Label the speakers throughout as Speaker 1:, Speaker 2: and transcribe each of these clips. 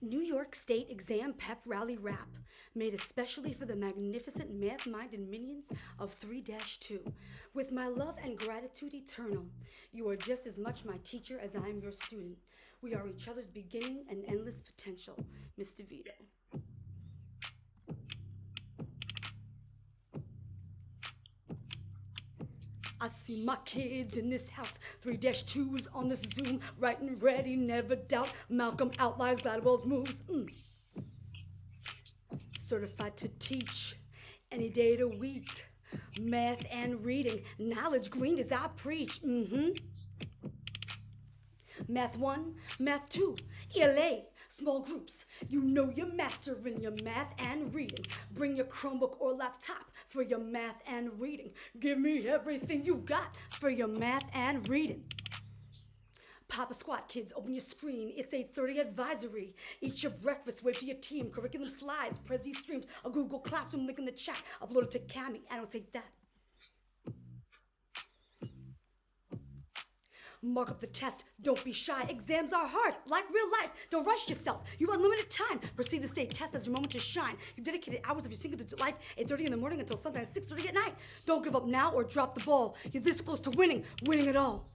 Speaker 1: New York State Exam Pep Rally Rap, made especially for the magnificent math minded minions of 3 2. With my love and gratitude eternal, you are just as much my teacher as I am your student. We are each other's beginning and endless potential. Mr. Vito. I see my kids in this house, 3 2s on this Zoom, writing ready, never doubt. Malcolm Outliers Gladwell's moves. Mm. Certified to teach any day of the week. Math and reading, knowledge gleaned as I preach. Mm-hmm. Math 1, Math 2, ELA, small groups. You know you're mastering your math and reading. Bring your Chromebook or laptop for your math and reading. Give me everything you've got for your math and reading. Papa Squat kids, open your screen. It's 8.30 advisory. Eat your breakfast, wait for your team. Curriculum slides, Prezi streams, a Google Classroom link in the chat. Upload it to Kami. I don't take that. Mark up the test. Don't be shy. Exams are hard, like real life. Don't rush yourself. You have unlimited time. Perceive the state test as your moment to shine. You've dedicated hours of your single life, 8.30 in the morning until sometimes 6.30 at night. Don't give up now or drop the ball. You're this close to winning, winning it all.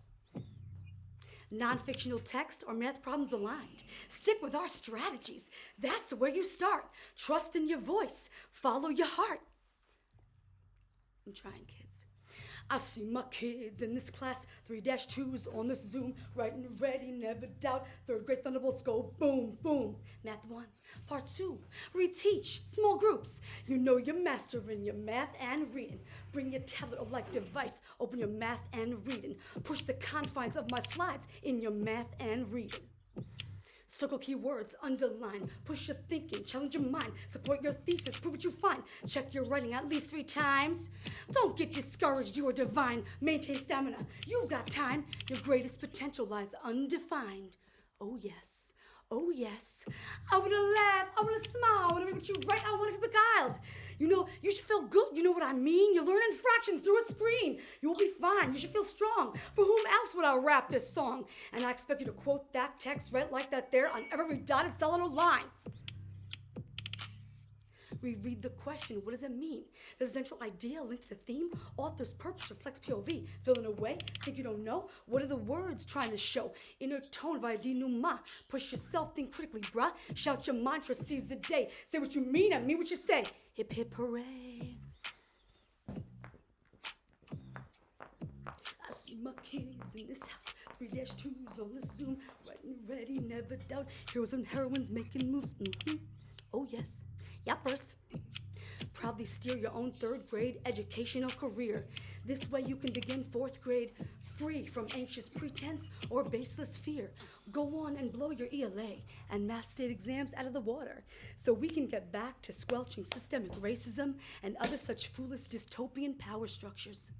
Speaker 1: Non-fictional text or math problems aligned. Stick with our strategies. That's where you start. Trust in your voice. Follow your heart. I'm trying, kids. I see my kids in this class, 3-2s on this Zoom, writing ready, never doubt. Third grade thunderbolts go boom, boom. Math 1, Part 2, reteach, small groups. You know you're mastering your math and reading. Bring your tablet or like device, open your math and reading. Push the confines of my slides in your math and reading. Circle keywords, underline, push your thinking, challenge your mind, support your thesis, prove what you find, check your writing at least three times. Don't get discouraged, you are divine, maintain stamina, you've got time, your greatest potential lies undefined. Oh yes. Oh yes, I wanna laugh, I wanna smile, I wanna make you right, I wanna be beguiled. You know, you should feel good, you know what I mean? You're learning fractions through a screen. You'll be fine, you should feel strong. For whom else would I rap this song? And I expect you to quote that text right like that there on every dotted cell in Reread the question. What does it mean? The central idea link to the theme? Author's purpose reflects POV. Fill in a way? Think you don't know? What are the words trying to show? Inner tone via denouement. Push yourself, think critically, bruh. Shout your mantra, seize the day. Say what you mean and mean what you say. Hip hip hooray. I see my kids in this house, Three dash twos on the Zoom, writing ready, never doubt. Heroes and heroines making moves. Mm -hmm. Oh yes. Yuppers. Proudly steer your own third grade educational career. This way you can begin fourth grade free from anxious pretense or baseless fear. Go on and blow your ELA and math state exams out of the water so we can get back to squelching systemic racism and other such foolish dystopian power structures.